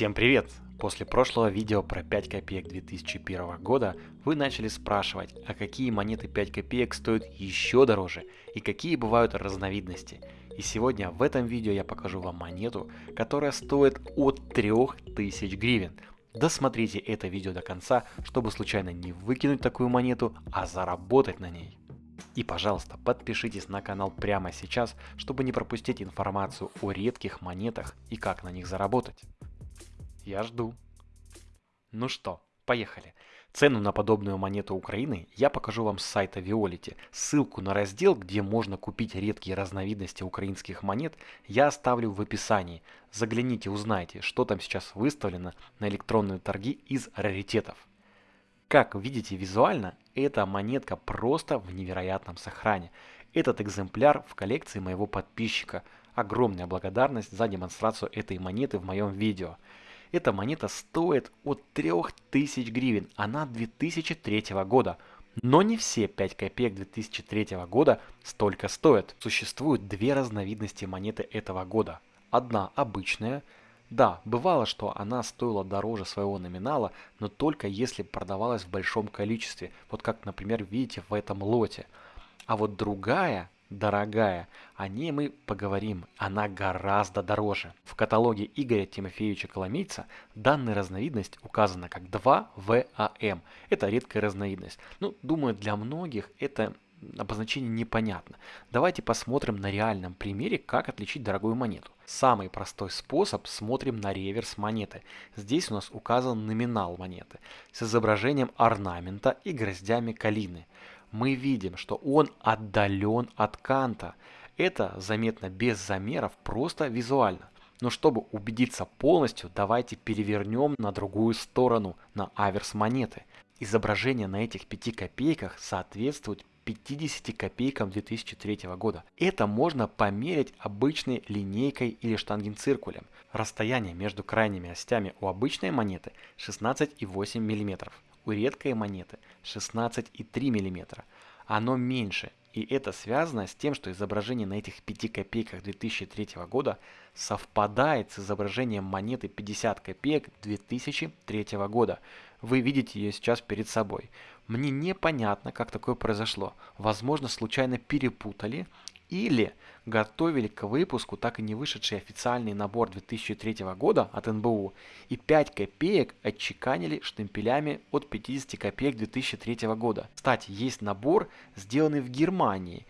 Всем привет! После прошлого видео про 5 копеек 2001 года вы начали спрашивать, а какие монеты 5 копеек стоят еще дороже и какие бывают разновидности. И сегодня в этом видео я покажу вам монету, которая стоит от 3000 гривен. Досмотрите это видео до конца, чтобы случайно не выкинуть такую монету, а заработать на ней. И пожалуйста, подпишитесь на канал прямо сейчас, чтобы не пропустить информацию о редких монетах и как на них заработать. Я жду. Ну что, поехали. Цену на подобную монету Украины я покажу вам с сайта Виолити. Ссылку на раздел, где можно купить редкие разновидности украинских монет, я оставлю в описании. Загляните, узнайте, что там сейчас выставлено на электронные торги из раритетов. Как видите визуально, эта монетка просто в невероятном сохране. Этот экземпляр в коллекции моего подписчика. Огромная благодарность за демонстрацию этой монеты в моем видео. Эта монета стоит от 3000 гривен, она 2003 года. Но не все 5 копеек 2003 года столько стоят. Существуют две разновидности монеты этого года. Одна обычная. Да, бывало, что она стоила дороже своего номинала, но только если продавалась в большом количестве. Вот как, например, видите в этом лоте. А вот другая дорогая, о ней мы поговорим, она гораздо дороже. В каталоге Игоря Тимофеевича Коломейца данная разновидность указана как 2ВАМ. Это редкая разновидность. Ну, думаю, для многих это обозначение непонятно. Давайте посмотрим на реальном примере, как отличить дорогую монету. Самый простой способ смотрим на реверс монеты. Здесь у нас указан номинал монеты с изображением орнамента и гроздями калины мы видим, что он отдален от канта. Это заметно без замеров, просто визуально. Но чтобы убедиться полностью, давайте перевернем на другую сторону, на аверс монеты. Изображение на этих 5 копейках соответствует 50 копейкам 2003 года. Это можно померить обычной линейкой или штангенциркулем. Расстояние между крайними остями у обычной монеты 16,8 мм у редкой монеты 16,3 мм. Оно меньше, и это связано с тем, что изображение на этих 5 копейках 2003 года совпадает с изображением монеты 50 копеек 2003 года. Вы видите ее сейчас перед собой. Мне непонятно, как такое произошло. Возможно, случайно перепутали или готовили к выпуску так и не вышедший официальный набор 2003 года от НБУ и 5 копеек отчеканили штемпелями от 50 копеек 2003 года. Кстати, есть набор, сделанный в Германии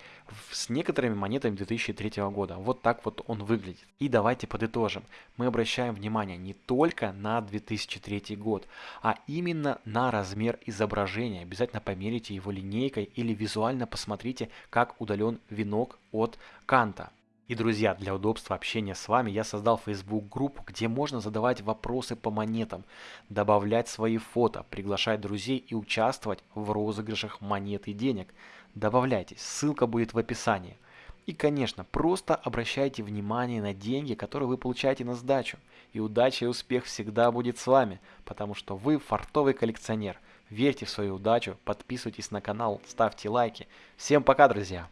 с некоторыми монетами 2003 года. Вот так вот он выглядит. И давайте подытожим. Мы обращаем внимание не только на 2003 год, а именно на размер изображения. Обязательно померите его линейкой или визуально посмотрите, как удален венок от канта. И, друзья, для удобства общения с вами я создал Facebook группу, где можно задавать вопросы по монетам, добавлять свои фото, приглашать друзей и участвовать в розыгрышах монет и денег. Добавляйтесь, ссылка будет в описании. И, конечно, просто обращайте внимание на деньги, которые вы получаете на сдачу. И удача и успех всегда будет с вами, потому что вы фартовый коллекционер. Верьте в свою удачу, подписывайтесь на канал, ставьте лайки. Всем пока, друзья!